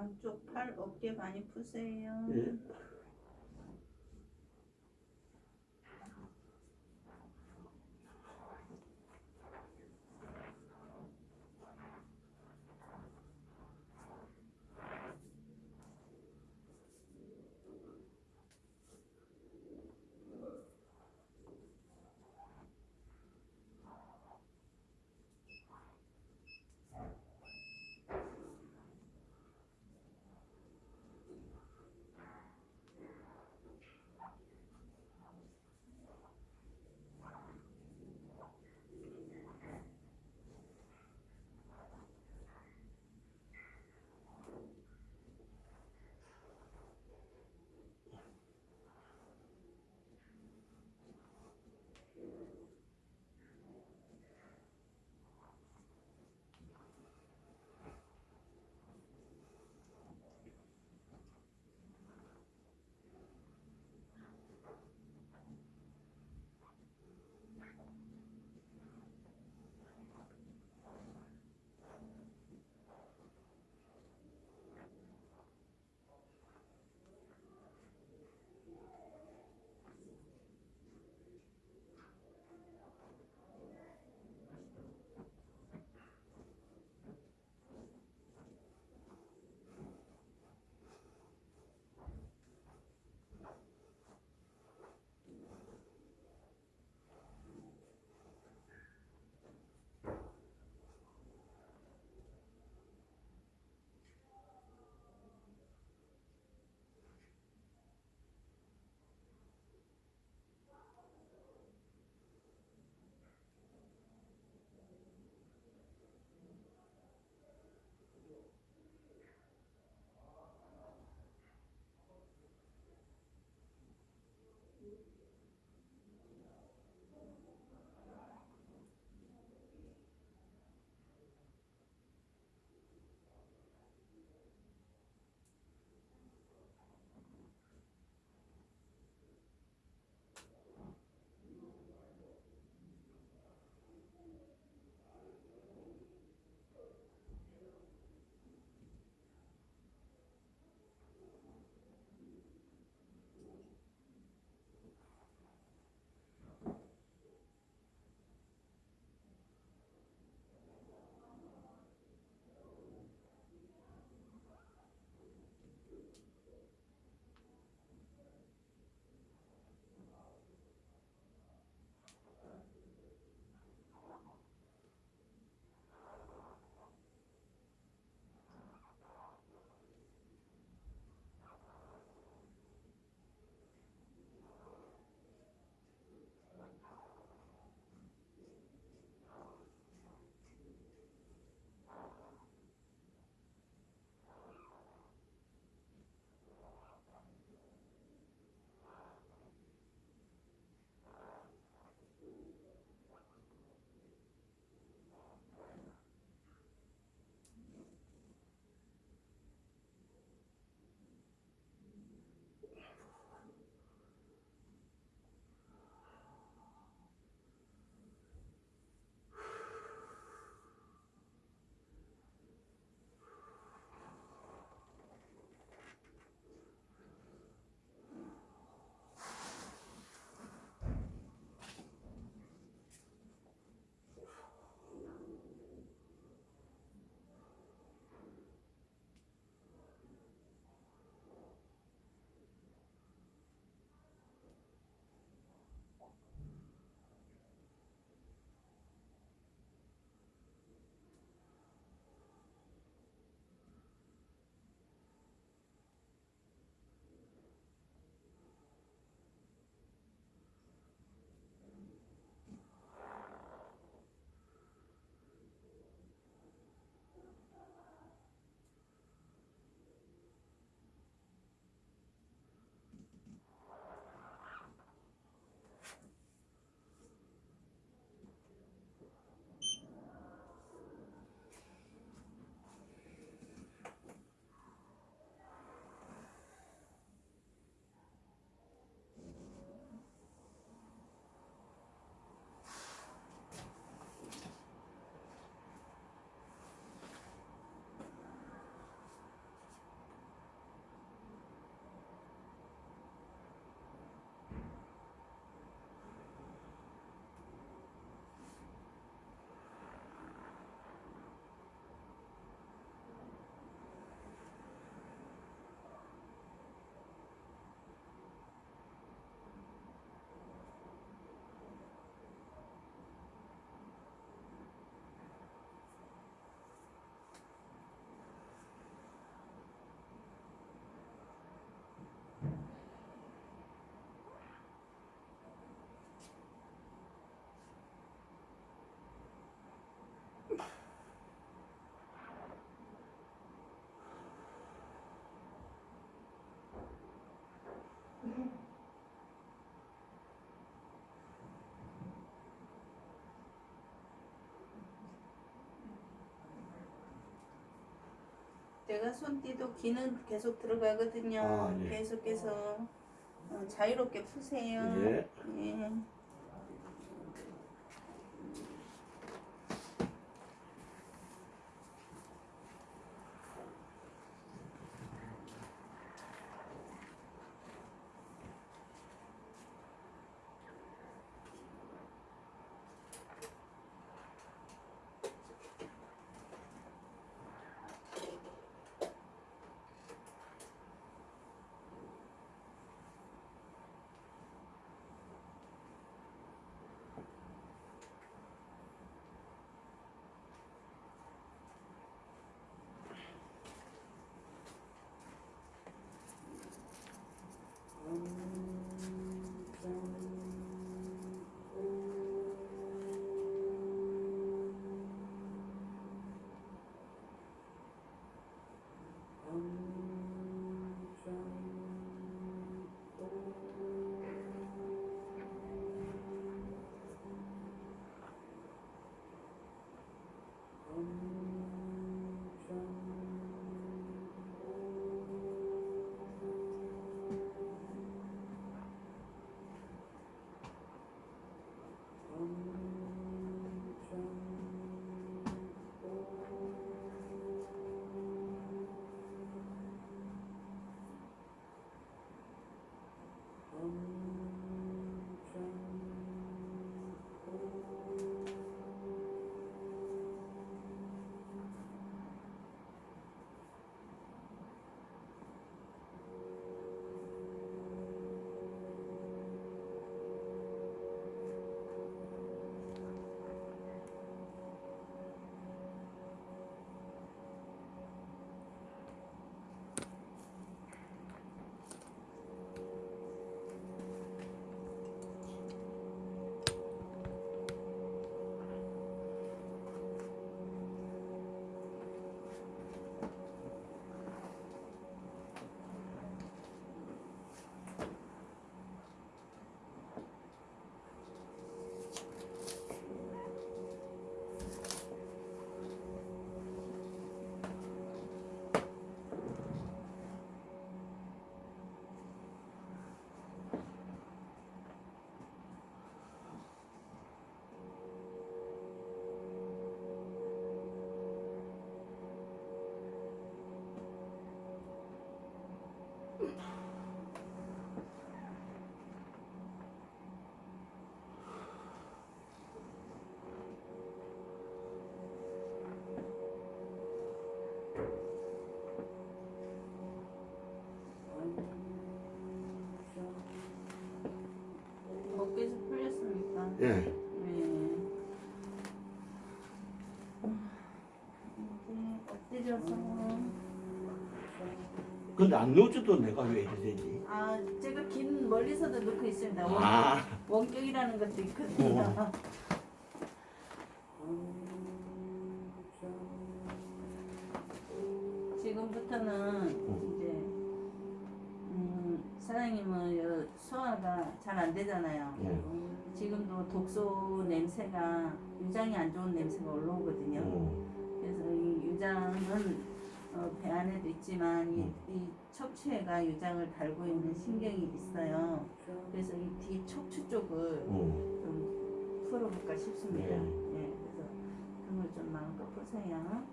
양쪽 팔 어깨 많이 푸세요. 예. 내가 손띠도 기는 계속 들어가거든요. 아, 예. 계속해서 어, 자유롭게 푸세요. 예. 예. 예. 네. 이제 엎드려서 근데 안 넣어줘도 내가 왜 이래 되지? 아 제가 긴 멀리서도 넣고 있습니다. 원, 아, 원격이라는 것도 있거든요. 어. 지금부터는 이제 음, 사장님은 여- 소화가 잘 안 되잖아요. 예. 지금도 독소 냄새가 유장이 안 좋은 냄새가 올라오거든요. 어, 그래서 이 유장은 어, 배 안에도 있지만 이, 음. 이 척추에가 유장을 달고 있는 신경이 있어요. 그래서 이 뒤 척추 쪽을 어. 좀 풀어볼까 싶습니다. 네. 예, 그래서 등을 좀 마음껏 푸세요.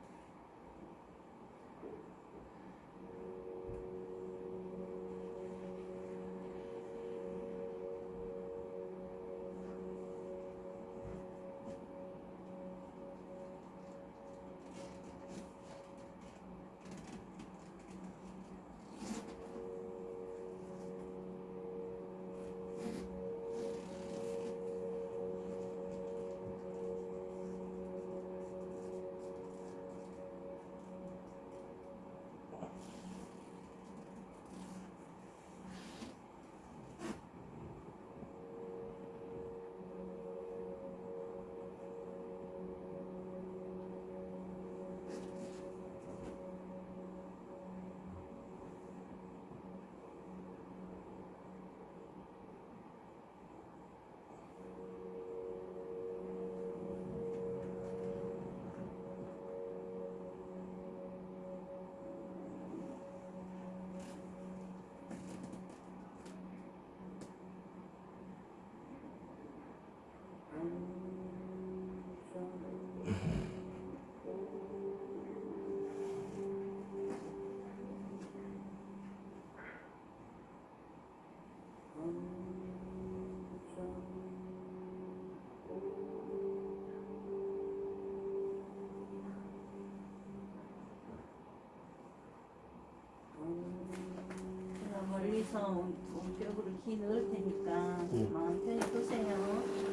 여기서 온벽으로 기 넣을 테니까 응. 마음 편히 보세요.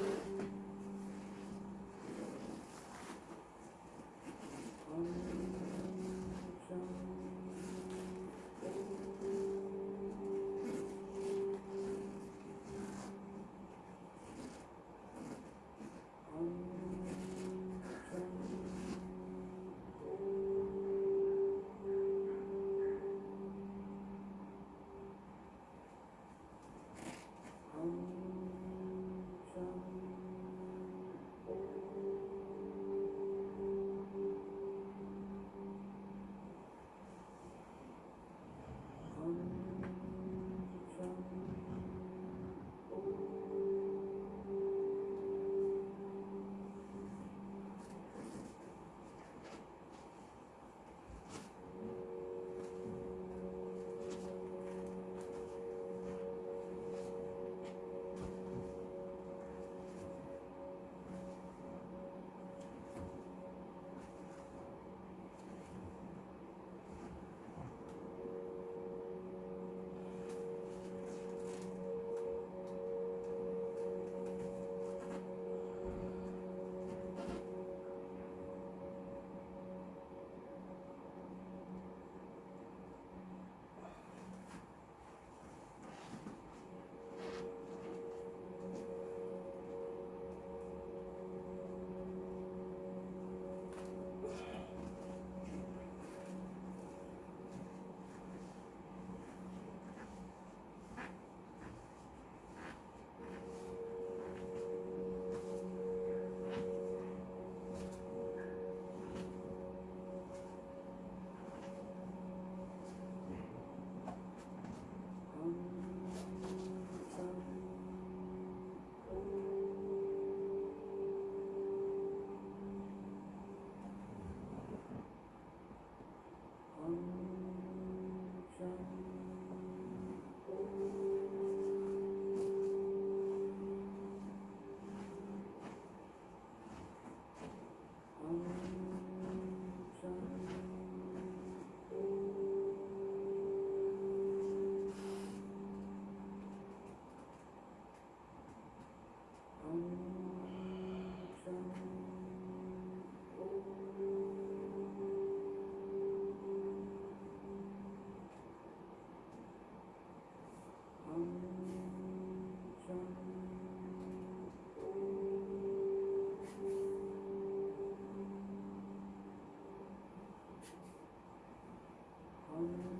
음.